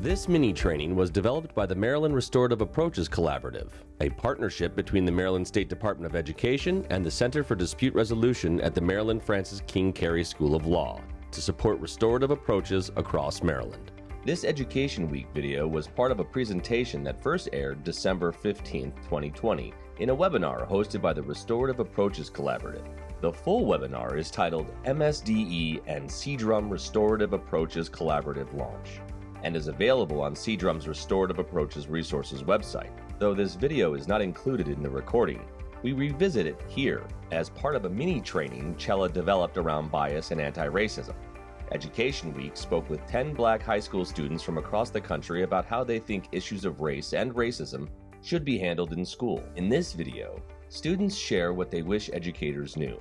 This mini training was developed by the Maryland Restorative Approaches Collaborative, a partnership between the Maryland State Department of Education and the Center for Dispute Resolution at the Maryland Francis King Carey School of Law to support restorative approaches across Maryland. This Education Week video was part of a presentation that first aired December 15, 2020, in a webinar hosted by the Restorative Approaches Collaborative. The full webinar is titled MSDE and CDRUM Restorative Approaches Collaborative Launch and is available on CDRUM's Restorative Approaches Resources website. Though this video is not included in the recording, we revisit it here as part of a mini training Chella developed around bias and anti-racism. Education Week spoke with 10 black high school students from across the country about how they think issues of race and racism should be handled in school. In this video, students share what they wish educators knew.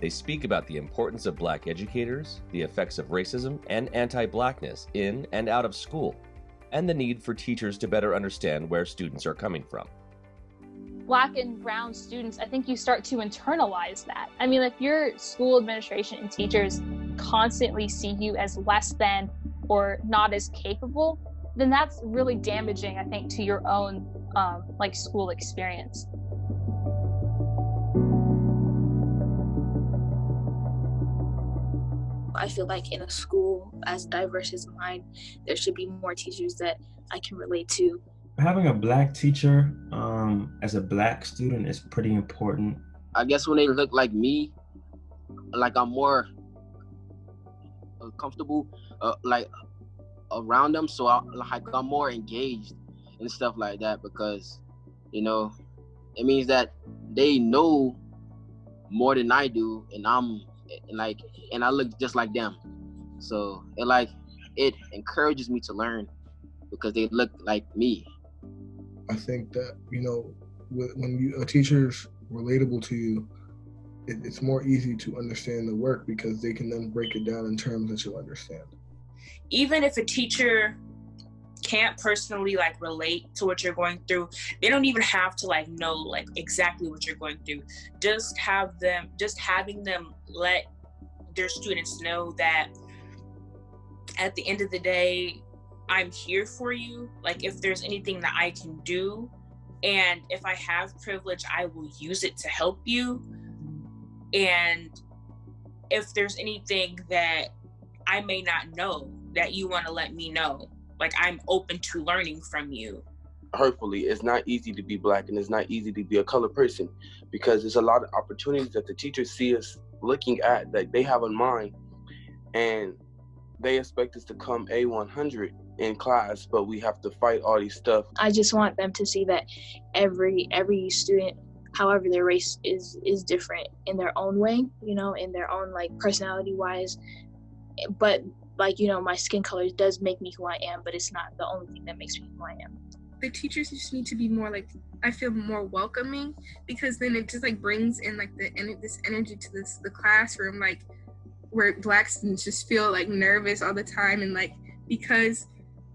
They speak about the importance of black educators, the effects of racism and anti-blackness in and out of school, and the need for teachers to better understand where students are coming from black and brown students, I think you start to internalize that. I mean, if your school administration and teachers constantly see you as less than or not as capable, then that's really damaging, I think, to your own um, like school experience. I feel like in a school as diverse as mine, there should be more teachers that I can relate to having a black teacher um, as a black student is pretty important. I guess when they look like me, like I'm more uh, comfortable, uh, like around them, so I, like I'm more engaged and stuff like that because, you know, it means that they know more than I do, and I'm and like and I look just like them, so it like it encourages me to learn because they look like me I think that you know when you, a teacher's relatable to you, it, it's more easy to understand the work because they can then break it down in terms that you'll understand. Even if a teacher can't personally like relate to what you're going through they don't even have to like know like exactly what you're going through just have them just having them let their students know that at the end of the day I'm here for you. Like if there's anything that I can do, and if I have privilege, I will use it to help you. And if there's anything that I may not know that you want to let me know, like I'm open to learning from you. Hurtfully, it's not easy to be black and it's not easy to be a colored person because there's a lot of opportunities that the teachers see us looking at that they have in mind and they expect us to come A100 in class, but we have to fight all these stuff. I just want them to see that every every student, however their race is is different in their own way, you know, in their own like personality wise. But like you know, my skin color does make me who I am, but it's not the only thing that makes me who I am. The teachers just need to be more like I feel more welcoming because then it just like brings in like the this energy to this the classroom like where black students just feel like nervous all the time and like because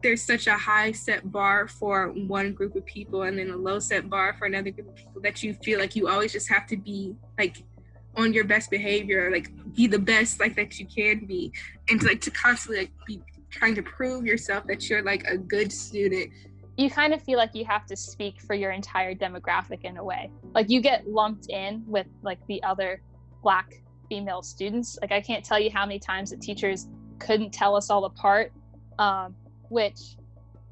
there's such a high set bar for one group of people and then a low set bar for another group of people that you feel like you always just have to be like on your best behavior like be the best like that you can be. And to, like to constantly like be trying to prove yourself that you're like a good student. You kind of feel like you have to speak for your entire demographic in a way. Like you get lumped in with like the other black female students. Like i can't tell you how many times the teachers couldn't tell us all apart um, which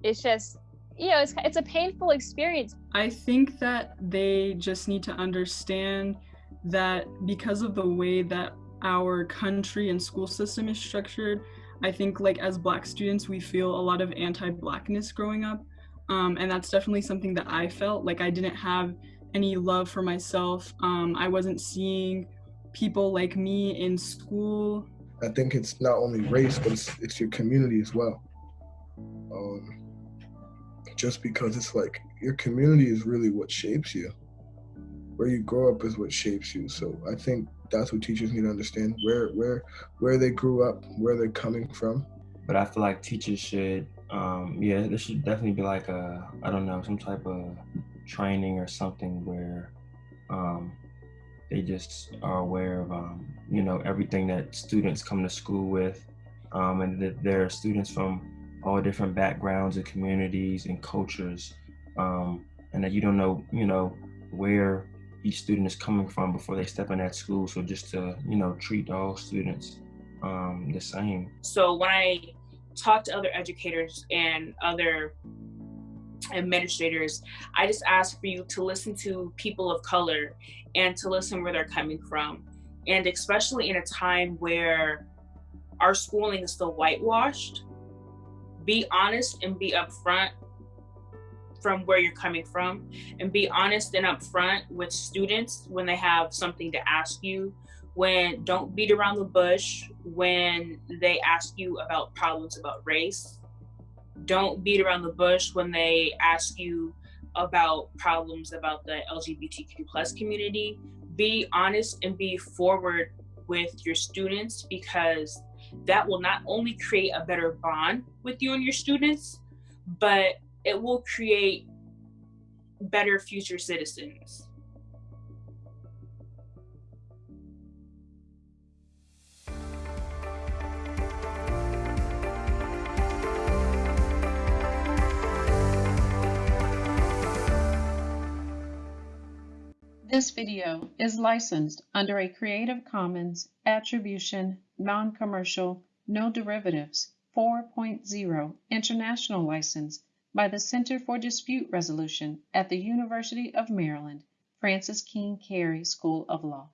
it's just you know it's, it's a painful experience. I think that they just need to understand that because of the way that our country and school system is structured i think like as black students we feel a lot of anti-blackness growing up. Um, and that's definitely something that i felt. Like i didn't have any love for myself. Um, i wasn't seeing people like me in school. I think it's not only race but it's, it's your community as well. Um, just because it's like your community is really what shapes you. Where you grow up is what shapes you. So I think that's what teachers need to understand where where where they grew up, where they're coming from. But I feel like teachers should, um, yeah, there should definitely be like a, I don't know, some type of training or something where um, they just are aware of, um, you know, everything that students come to school with, um, and that there are students from all different backgrounds and communities and cultures, um, and that you don't know, you know, where each student is coming from before they step in that school. So just to, you know, treat all students um, the same. So when I talk to other educators and other administrators, I just ask for you to listen to people of color and to listen where they're coming from. And especially in a time where our schooling is still whitewashed, be honest and be upfront from where you're coming from and be honest and upfront with students when they have something to ask you. When don't beat around the bush when they ask you about problems about race. Don't beat around the bush when they ask you about problems about the lgbtq plus community. Be honest and be forward with your students because that will not only create a better bond with you and your students but it will create better future citizens. This video is licensed under a Creative Commons Attribution, Non-Commercial, No Derivatives 4.0 International License by the Center for Dispute Resolution at the University of Maryland, Francis King Carey School of Law.